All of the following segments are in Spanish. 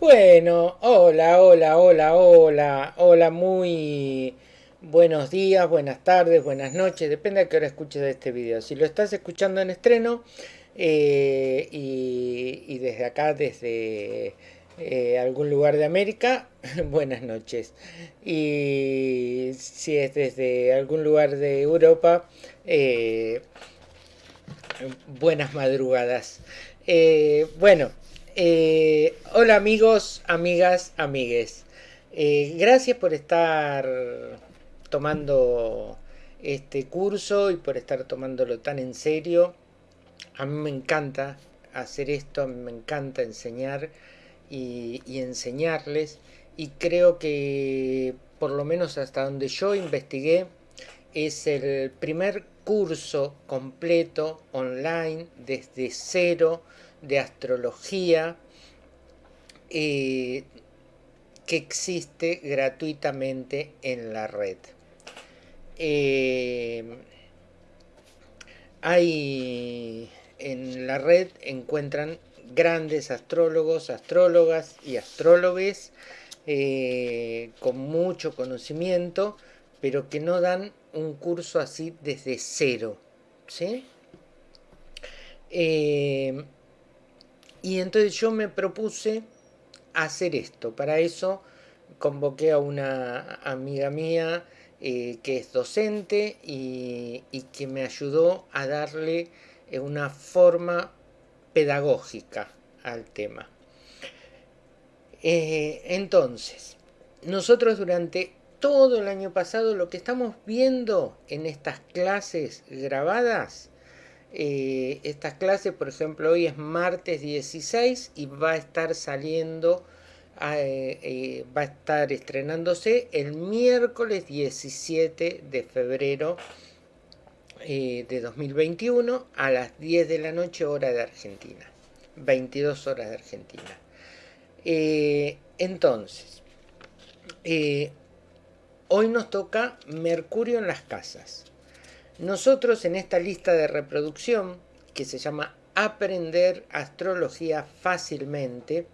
Bueno, hola, hola, hola, hola, hola, muy buenos días, buenas tardes, buenas noches, depende a qué hora escuches este video. Si lo estás escuchando en estreno eh, y, desde acá, desde eh, algún lugar de América, buenas noches. Y si es desde algún lugar de Europa, eh, buenas madrugadas. bueno, eh, hola amigos, amigas, amigues. Eh, gracias por estar tomando este curso y por estar tomándolo tan en serio. A mí me encanta hacer esto, a mí me encanta enseñar y, y enseñarles. Y creo que por lo menos hasta donde yo investigué, es el primer curso completo online desde cero de astrología eh, que existe gratuitamente en la red. Eh, hay en la red encuentran grandes astrólogos, astrólogas y astrólogos eh, con mucho conocimiento, pero que no dan un curso así desde cero. ¿sí? Y entonces yo me propuse hacer esto. Para eso convoqué a una amiga mía eh, que es docente y, que me ayudó a darle eh, una forma pedagógica al tema. Eh, entonces, nosotros durante todo el año pasado lo que estamos viendo en estas clases grabadas eh, estas clases, por ejemplo, hoy es martes 16 y va a estar saliendo, eh, eh, va a estar estrenándose el miércoles 17 de febrero de 2021 a las 10 de la noche hora de Argentina, 22 horas de Argentina. entonces, hoy nos toca Mercurio en las casas. Nosotros en esta lista de reproducción, que se llama Aprender Astrología Fácilmente,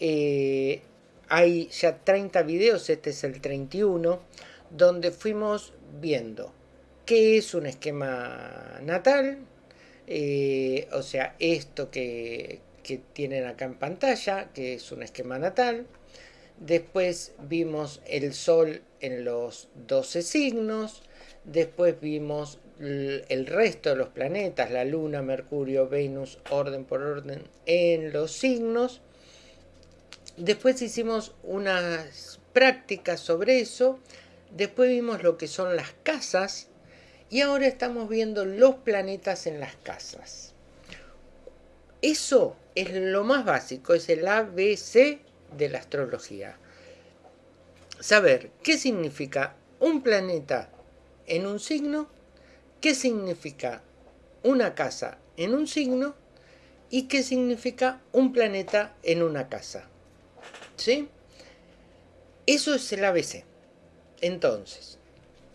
eh, hay ya 30 videos, este es el 31, donde fuimos viendo qué es un esquema natal, eh, o sea, esto que, que tienen acá en pantalla, que es un esquema natal. Después vimos el Sol en los 12 signos, Después vimos el resto de los planetas, la Luna, Mercurio, Venus, orden por orden, en los signos. Después hicimos unas prácticas sobre eso. Después vimos lo que son las casas. Y ahora estamos viendo los planetas en las casas. Eso es lo más básico, es el ABC de la astrología. Saber qué significa un planeta en un signo, qué significa una casa en un signo y qué significa un planeta en una casa. ¿Sí? Eso es el ABC. Entonces,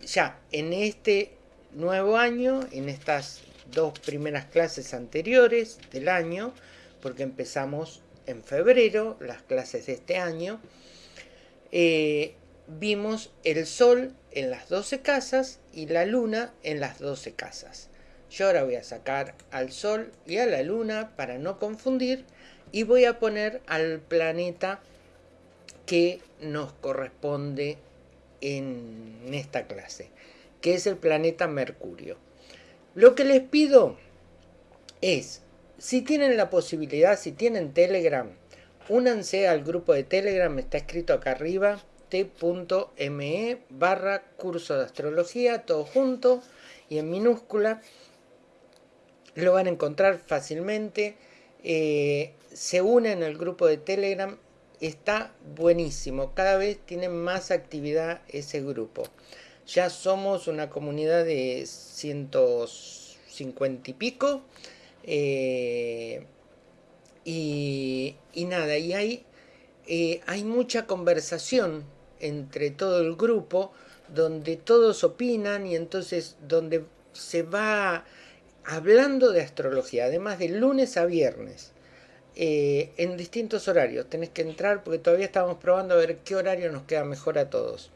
ya en este nuevo año, en estas dos primeras clases anteriores del año, porque empezamos en febrero las clases de este año, eh, vimos el Sol en las 12 casas y la Luna en las 12 casas. Yo ahora voy a sacar al Sol y a la Luna para no confundir y voy a poner al planeta que nos corresponde en esta clase, que es el planeta Mercurio. Lo que les pido es, si tienen la posibilidad, si tienen Telegram, únanse al grupo de Telegram, está escrito acá arriba, t.me barra curso de astrología, todo junto y en minúscula. Lo van a encontrar fácilmente. Eh, se unen al grupo de Telegram. Está buenísimo. Cada vez tiene más actividad ese grupo. Ya somos una comunidad de 150 y pico. Eh, y, nada, y hay, eh, hay mucha conversación entre todo el grupo donde todos opinan y entonces donde se va hablando de astrología, además de lunes a viernes. eh, en distintos horarios. Tenés que entrar porque todavía estamos probando a ver qué horario nos queda mejor a todos.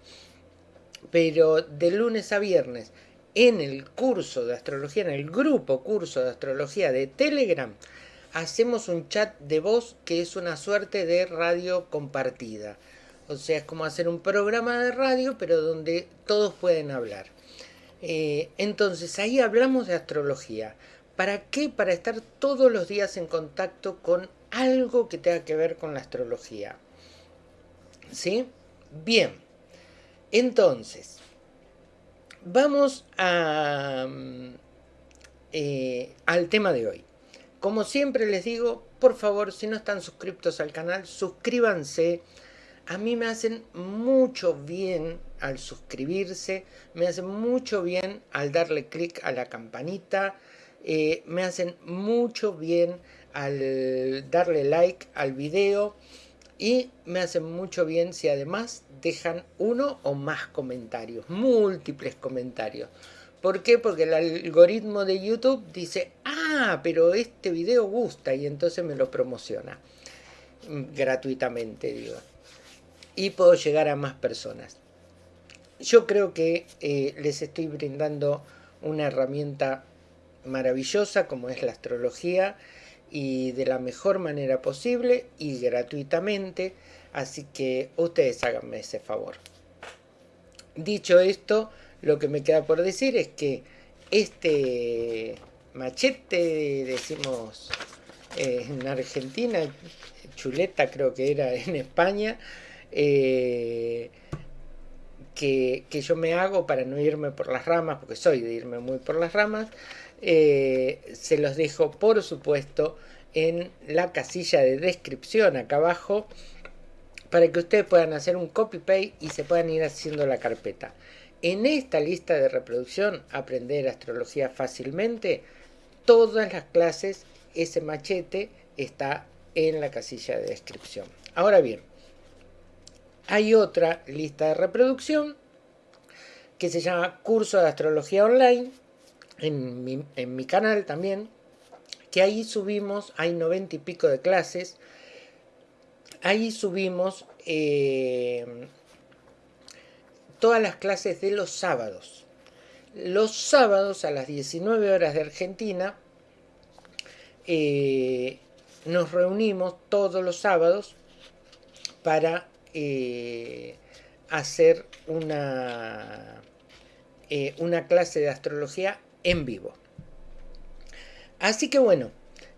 Pero de lunes a viernes, en el curso de astrología, en el grupo curso de astrología de Telegram, hacemos un chat de voz que es una suerte de radio compartida. O sea, es como hacer un programa de radio, pero donde todos pueden hablar. Eh, entonces, ahí hablamos de astrología. ¿Para qué? Para estar todos los días en contacto con algo que tenga que ver con la astrología. ¿Sí? Bien. Entonces, vamos a, mm, eh, al tema de hoy. Como siempre les digo, por favor, si no están suscriptos al canal, suscríbanse. A mí me hacen mucho bien al suscribirse, me hacen mucho bien al darle clic a la campanita, eh, me hacen mucho bien al darle like al video y me hacen mucho bien si además dejan uno o más comentarios, múltiples comentarios. ¿Por qué? Porque el algoritmo de YouTube dice, ah, pero este video gusta y entonces me lo promociona mm, gratuitamente, digo. Y puedo llegar a más personas. Yo creo que eh, les estoy brindando una herramienta maravillosa como es la astrología y de la mejor manera posible y gratuitamente, así que ustedes háganme ese favor. Dicho esto, lo que me queda por decir es que este machete, decimos eh, en Argentina, chuleta creo que era en España, eh, que, yo me hago para no irme por las ramas, porque soy de irme muy por las ramas, eh, se los dejo por supuesto en la casilla de descripción acá abajo para que ustedes puedan hacer un copy paste y se puedan ir haciendo la carpeta. En esta lista de reproducción, aprender astrología fácilmente, todas las clases, ese machete está en la casilla de descripción. Ahora bien, hay otra lista de reproducción que se llama Curso de Astrología Online, en mi, canal también, que ahí subimos, hay noventa y pico de clases, ahí subimos eh, todas las clases de los sábados. Los sábados a las 19 horas de Argentina eh, nos reunimos todos los sábados para eh, hacer una, una clase de astrología en vivo. Así que bueno,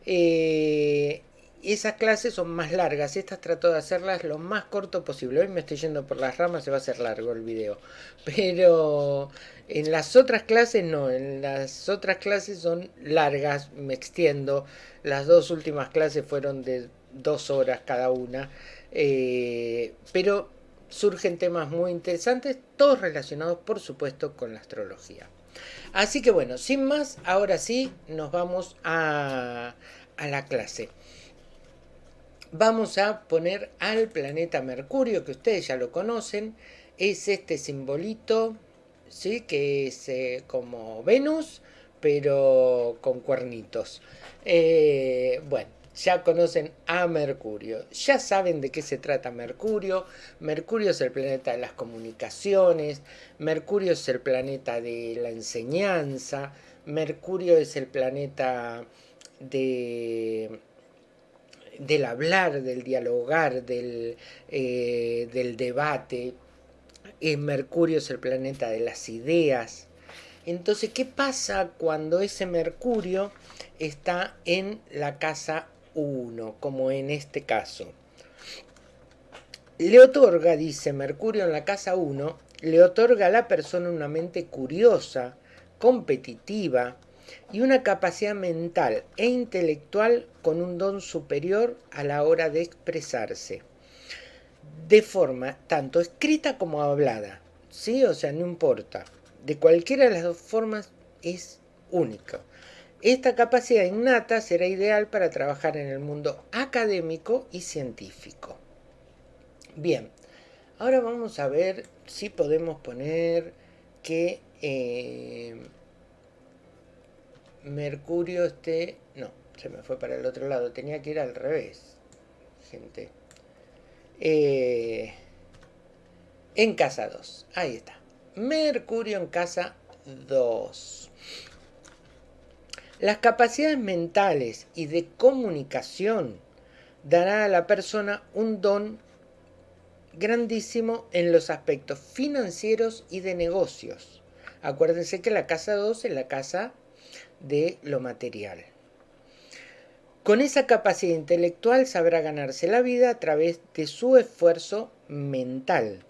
eh, esas clases son más largas, estas trato de hacerlas lo más corto posible. Hoy me estoy yendo por las ramas, se va a hacer largo el video. Pero en las otras clases no, en las otras clases son largas, me extiendo. Las dos últimas clases fueron de dos horas cada una. Eh, pero surgen temas muy interesantes, todos relacionados por supuesto con la astrología. Así que bueno, sin más, ahora sí nos vamos a, la clase. Vamos a poner al planeta Mercurio, que ustedes ya lo conocen. Es este simbolito, ¿sí? que es eh, como Venus, pero con cuernitos. Eh, bueno, ya conocen a Mercurio, ya saben de qué se trata Mercurio. Mercurio es el planeta de las comunicaciones, Mercurio es el planeta de la enseñanza, Mercurio es el planeta de del hablar, del dialogar, del, eh, del debate. Eh, Mercurio es el planeta de las ideas. Entonces, ¿qué pasa cuando ese Mercurio está en la casa uno, como en este caso. Le otorga, dice Mercurio en la casa 1, le otorga a la persona una mente curiosa, competitiva y una capacidad mental e intelectual con un don superior a la hora de expresarse, de forma tanto escrita como hablada. ¿Sí? O sea, no importa. De cualquiera de las dos formas es único. Esta capacidad innata será ideal para trabajar en el mundo académico y científico. Bien, ahora vamos a ver si podemos poner que eh, Mercurio esté... No, se me fue para el otro lado, tenía que ir al revés, gente. Eh, en casa 2, ahí está. Mercurio en casa 2. Las capacidades mentales y de comunicación darán a la persona un don grandísimo en los aspectos financieros y de negocios. Acuérdense que la casa 2 es la casa de lo material. Con esa capacidad intelectual sabrá ganarse la vida a través de su esfuerzo mental.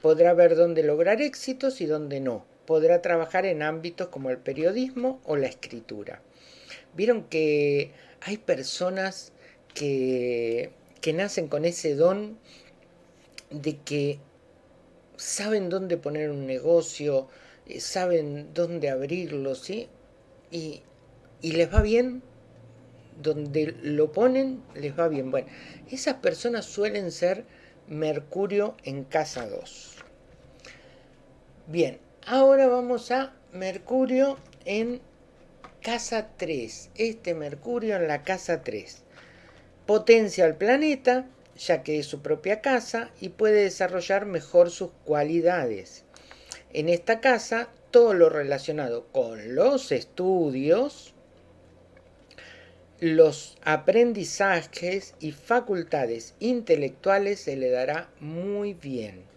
Podrá ver dónde lograr éxitos y dónde no. Podrá trabajar en ámbitos como el periodismo o la escritura. Vieron que hay personas que, que nacen con ese don de que saben dónde poner un negocio, eh, saben dónde abrirlo, ¿sí? Y, y les va bien, donde lo ponen, les va bien. Bueno, esas personas suelen ser Mercurio en casa 2. Bien, ahora vamos a Mercurio en casa 3. Este Mercurio en la casa 3. Potencia al planeta, ya que es su propia casa y puede desarrollar mejor sus cualidades. En esta casa, todo lo relacionado con los estudios, los aprendizajes y facultades intelectuales se le dará muy bien.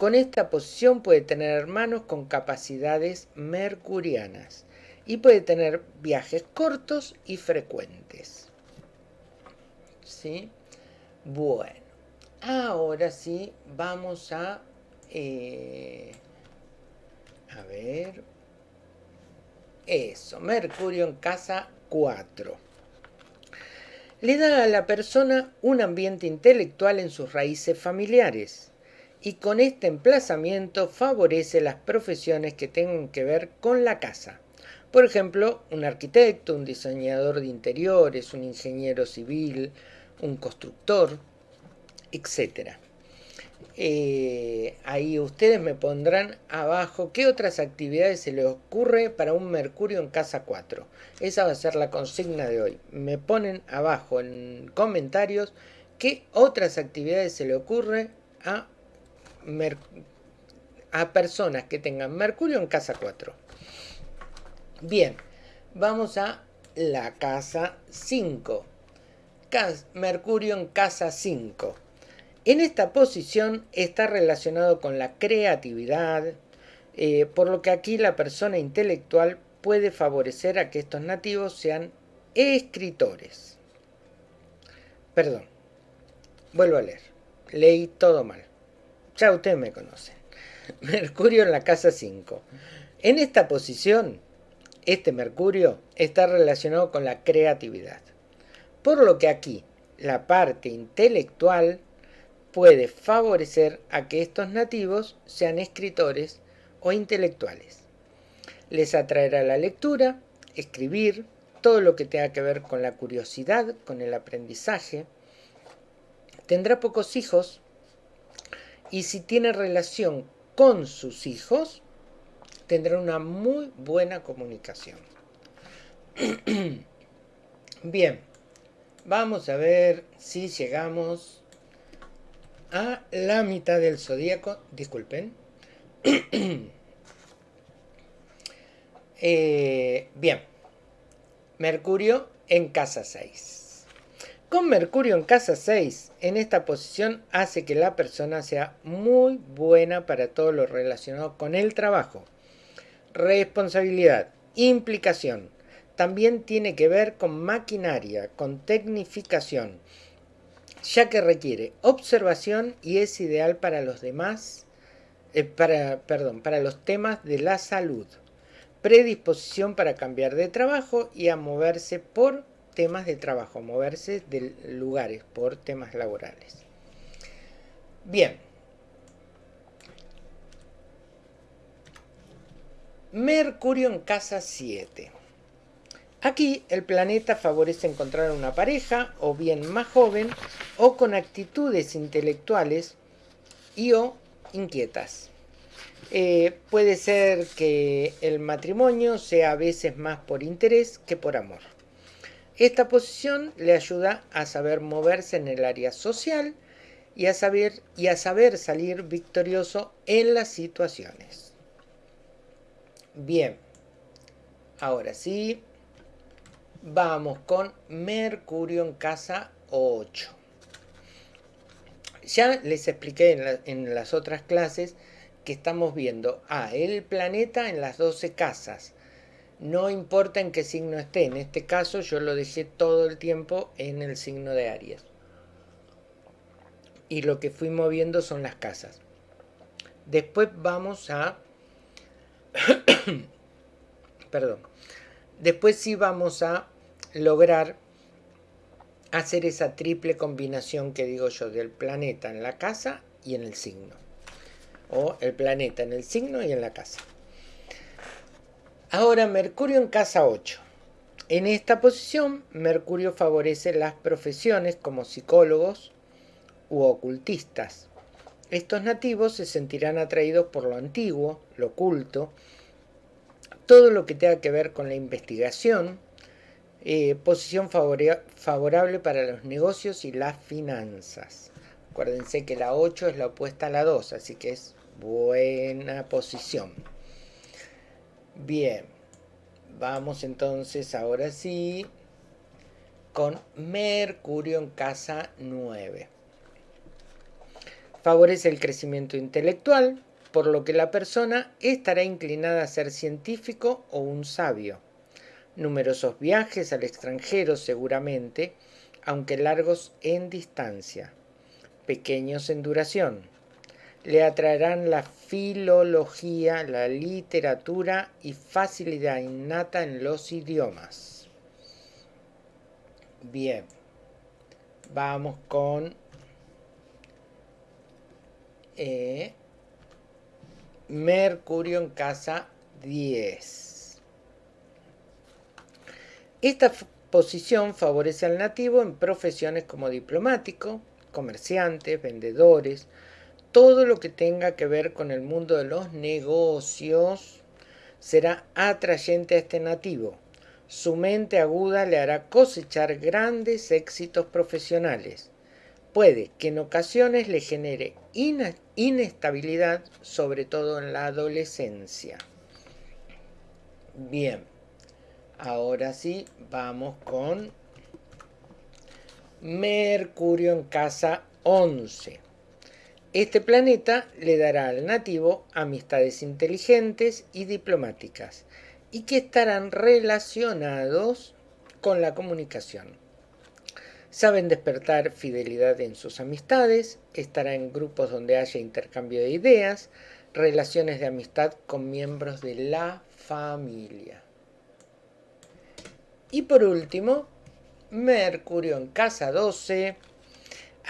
Con esta posición puede tener hermanos con capacidades mercurianas y puede tener viajes cortos y frecuentes. ¿Sí? Bueno, ahora sí vamos a... Eh, a ver... Eso, Mercurio en casa 4. Le da a la persona un ambiente intelectual en sus raíces familiares y con este emplazamiento favorece las profesiones que tengan que ver con la casa. Por ejemplo, un arquitecto, un diseñador de interiores, un ingeniero civil, un constructor, etc. Eh, ahí ustedes me pondrán abajo qué otras actividades se les ocurre para un Mercurio en casa 4. Esa va a ser la consigna de hoy. Me ponen abajo en comentarios qué otras actividades se le ocurre a, a personas que tengan Mercurio en casa 4. Bien, vamos a la casa 5. Mercurio en casa 5. En esta posición está relacionado con la creatividad, eh, por lo que aquí la persona intelectual puede favorecer a que estos nativos sean escritores. Perdón, vuelvo a leer. Leí todo mal. Ya ustedes me conocen. Mercurio en la casa 5. En esta posición, este Mercurio está relacionado con la creatividad. Por lo que aquí la parte intelectual puede favorecer a que estos nativos sean escritores o intelectuales. Les atraerá la lectura, escribir, todo lo que tenga que ver con la curiosidad, con el aprendizaje. Tendrá pocos hijos y si tiene relación con sus hijos, tendrá una muy buena comunicación. Bien, Vamos a ver si llegamos a la mitad del zodíaco. Disculpen. Eh, bien. Mercurio en casa 6. Con Mercurio en casa 6, en esta posición hace que la persona sea muy buena para todo lo relacionado con el trabajo. Responsabilidad, implicación, también tiene que ver con maquinaria, con tecnificación, ya que requiere observación y es ideal para los demás, eh, perdón, para los temas de la salud, predisposición para cambiar de trabajo y a moverse por temas de trabajo, moverse de lugares por temas laborales. Bien. Mercurio en casa 7. Aquí el planeta favorece encontrar una pareja o bien más joven o con actitudes intelectuales y o inquietas. Eh, puede ser que el matrimonio sea a veces más por interés que por amor. Esta posición le ayuda a saber moverse en el área social y a saber, salir victorioso en las situaciones. Bien, ahora sí, vamos con Mercurio en casa 8. Ya les expliqué en, las otras clases que estamos viendo a el planeta en las 12 casas. No importa en qué signo esté, en este caso yo lo dejé todo el tiempo en el signo de Aries. Y lo que fui moviendo son las casas. Después vamos a... Perdón. Después sí vamos a lograr hacer esa triple combinación que digo yo del planeta en la casa y en el signo. O el planeta en el signo y en la casa. Ahora Mercurio en casa 8. En esta posición, Mercurio favorece las profesiones como psicólogos u ocultistas. Estos nativos se sentirán atraídos por lo antiguo, lo oculto, todo lo que tenga que ver con la investigación, eh, posición favorable para los negocios y las finanzas. Acuérdense que la 8 es la opuesta a la 2, así que es buena posición. Bien, vamos entonces ahora sí con Mercurio en casa 9. Favorece el crecimiento intelectual, por lo que la persona estará inclinada a ser científico o un sabio numerosos viajes al extranjero seguramente, aunque largos en distancia, pequeños en duración. Le atraerán la filología, la literatura y facilidad innata en los idiomas. Bien, vamos con eh, Mercurio en casa 10. Esta posición favorece al nativo en profesiones como diplomático, comerciantes, vendedores, todo lo que tenga que ver con el mundo de los negocios será atrayente a este nativo. Su mente aguda le hará cosechar grandes éxitos profesionales. Puede que en ocasiones le genere inestabilidad, sobre todo en la adolescencia. Bien. Ahora sí, vamos con Mercurio en casa 11. Este planeta le dará al nativo amistades inteligentes y diplomáticas y que estarán relacionados con la comunicación. Saben despertar fidelidad en sus amistades, estará en grupos donde haya intercambio de ideas, relaciones de amistad con miembros de la familia. Y por último, Mercurio en casa 12.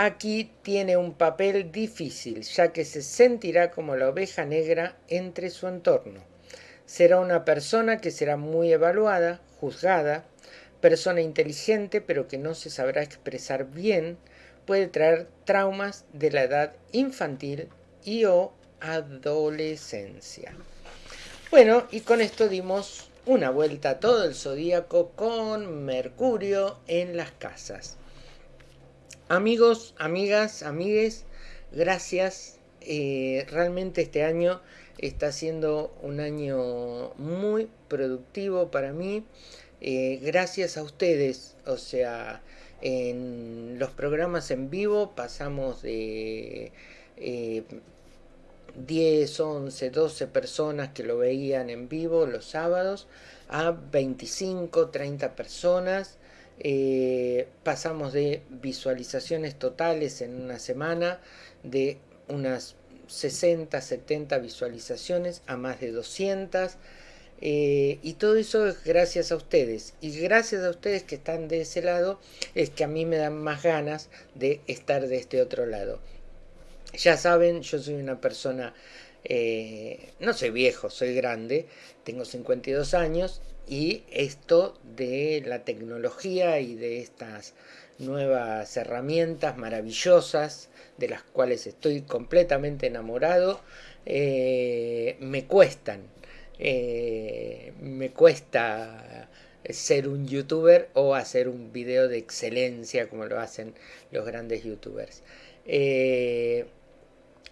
Aquí tiene un papel difícil, ya que se sentirá como la oveja negra entre su entorno. Será una persona que será muy evaluada, juzgada, persona inteligente pero que no se sabrá expresar bien, puede traer traumas de la edad infantil y o adolescencia. Bueno, y con esto dimos una vuelta a todo el zodíaco con Mercurio en las casas. Amigos, amigas, amigues, gracias. Eh, realmente este año está siendo un año muy productivo para mí. Eh, gracias a ustedes, o sea, en los programas en vivo pasamos de eh, 10, 11, 12 personas que lo veían en vivo los sábados a 25, 30 personas. Eh, pasamos de visualizaciones totales en una semana de unas 60, 70 visualizaciones a más de 200. Eh, y todo eso es gracias a ustedes. Y gracias a ustedes que están de ese lado es que a mí me dan más ganas de estar de este otro lado. Ya saben, yo soy una persona, eh, no soy viejo, soy grande, tengo 52 años y esto de la tecnología y de estas nuevas herramientas maravillosas de las cuales estoy completamente enamorado, eh, me cuestan, eh, me cuesta ser un youtuber o hacer un video de excelencia como lo hacen los grandes youtubers. Eh,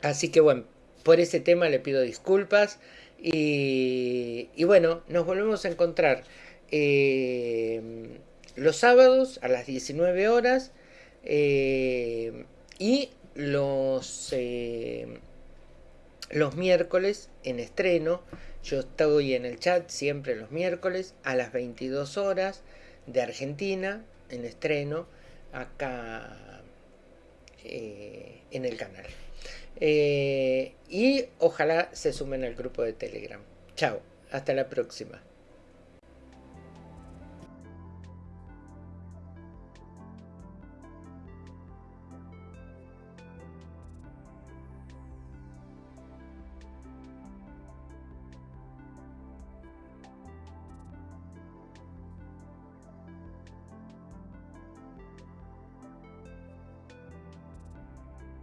así que bueno, por ese tema le pido disculpas y, bueno, nos volvemos a encontrar eh, los sábados a las 19 horas eh, y los, los miércoles en estreno yo estoy en el chat siempre los miércoles a las 22 horas de Argentina, en estreno, acá eh, en el canal. Eh, y ojalá se sumen al grupo de Telegram. Chao, hasta la próxima.